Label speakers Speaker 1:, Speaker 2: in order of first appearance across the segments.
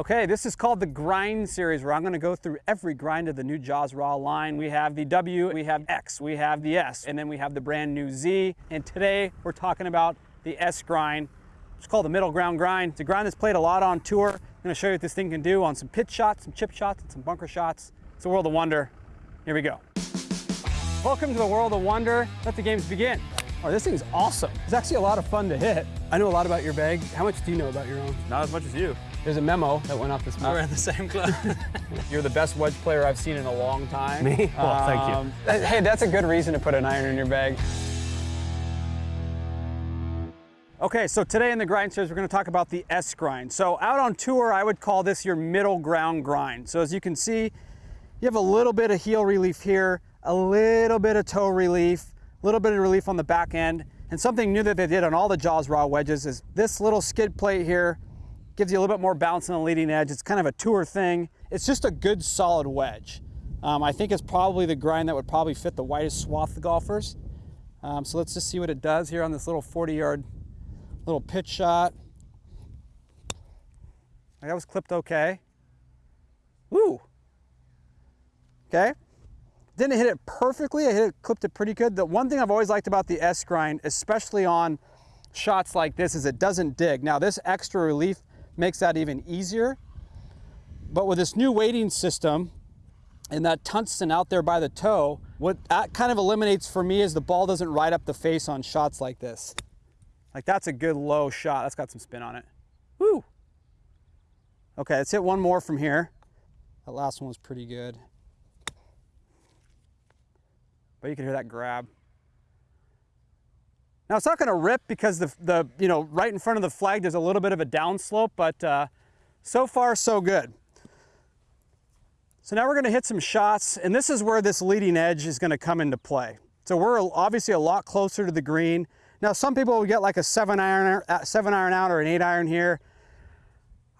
Speaker 1: Okay, this is called the Grind Series where I'm gonna go through every grind of the new Jaws Raw line. We have the W, we have X, we have the S, and then we have the brand new Z. And today we're talking about the S grind. It's called the middle ground grind. It's a grind that's played a lot on tour. I'm gonna show you what this thing can do on some pitch shots, some chip shots, and some bunker shots. It's a world of wonder. Here we go. Welcome to the world of wonder. Let the games begin. Oh, this thing's awesome. It's actually a lot of fun to hit. I know a lot about your bag. How much do you know about your own?
Speaker 2: Not as much as you.
Speaker 1: There's a memo that went off this morning.
Speaker 2: We're in the same club.
Speaker 1: You're the best wedge player I've seen in a long time.
Speaker 2: Me? Well, thank you.
Speaker 1: Um, hey, that's a good reason to put an iron in your bag. Okay, so today in the grind series, we're gonna talk about the S grind. So out on tour, I would call this your middle ground grind. So as you can see, you have a little bit of heel relief here, a little bit of toe relief, a little bit of relief on the back end. And something new that they did on all the Jaws Raw wedges is this little skid plate here gives you a little bit more bounce on the leading edge. It's kind of a tour thing. It's just a good solid wedge. Um, I think it's probably the grind that would probably fit the widest swath of golfers. Um, so let's just see what it does here on this little 40 yard little pitch shot. That was clipped okay. Woo! Okay. Didn't hit it perfectly. I hit it, clipped it pretty good. The one thing I've always liked about the S grind, especially on shots like this, is it doesn't dig. Now this extra relief makes that even easier. But with this new weighting system and that tungsten out there by the toe, what that kind of eliminates for me is the ball doesn't ride up the face on shots like this. Like that's a good low shot. That's got some spin on it. Woo! Okay, let's hit one more from here. That last one was pretty good. But you can hear that grab. Now it's not gonna rip because the, the you know, right in front of the flag there's a little bit of a downslope, but uh, so far so good. So now we're gonna hit some shots, and this is where this leading edge is gonna come into play. So we're obviously a lot closer to the green. Now some people will get like a seven iron, uh, seven iron out or an eight iron here.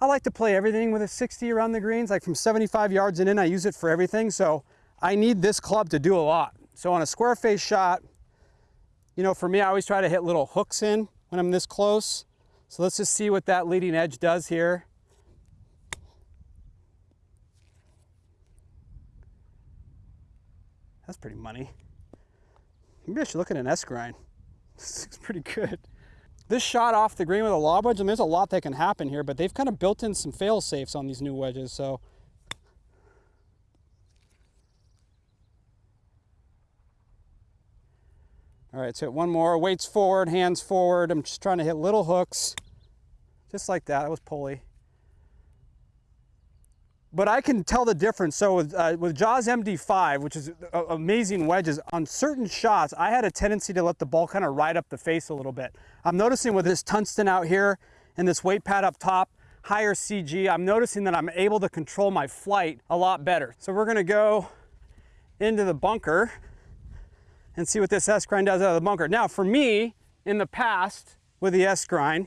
Speaker 1: I like to play everything with a 60 around the greens, like from 75 yards and in, I use it for everything. So I need this club to do a lot. So on a square face shot, you know, for me, I always try to hit little hooks in when I'm this close. So let's just see what that leading edge does here. That's pretty money. Maybe I should look at an S grind. This looks pretty good. This shot off the green with a lob wedge, I mean, there's a lot that can happen here, but they've kind of built in some fail safes on these new wedges, so. All right, so hit one more, weights forward, hands forward. I'm just trying to hit little hooks, just like that, that was pulley. But I can tell the difference. So with, uh, with Jaws MD5, which is uh, amazing wedges, on certain shots, I had a tendency to let the ball kind of ride up the face a little bit. I'm noticing with this tungsten out here and this weight pad up top, higher CG, I'm noticing that I'm able to control my flight a lot better. So we're gonna go into the bunker and see what this S grind does out of the bunker. Now for me, in the past with the S grind,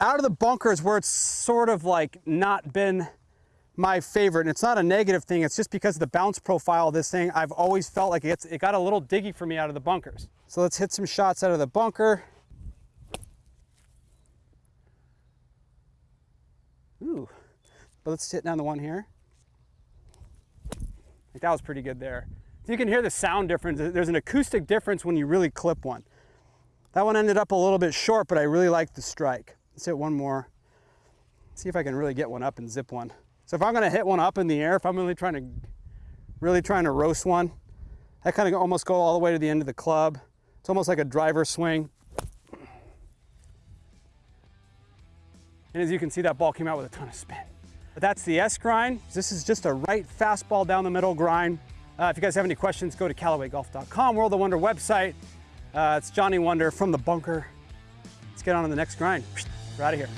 Speaker 1: out of the bunker is where it's sort of like not been my favorite. And it's not a negative thing. It's just because of the bounce profile of this thing, I've always felt like it's, it got a little diggy for me out of the bunkers. So let's hit some shots out of the bunker. Ooh, but let's hit down the one here. Like that was pretty good there. You can hear the sound difference. There's an acoustic difference when you really clip one. That one ended up a little bit short, but I really liked the strike. Let's hit one more. See if I can really get one up and zip one. So if I'm gonna hit one up in the air, if I'm really trying to, really trying to roast one, I kind of almost go all the way to the end of the club. It's almost like a driver swing. And as you can see, that ball came out with a ton of spin. But that's the S grind. This is just a right fastball down the middle grind. Uh, if you guys have any questions, go to CallawayGolf.com, World of Wunder website. Uh, it's Johnny Wunder from the bunker. Let's get on to the next grind. We're out of here.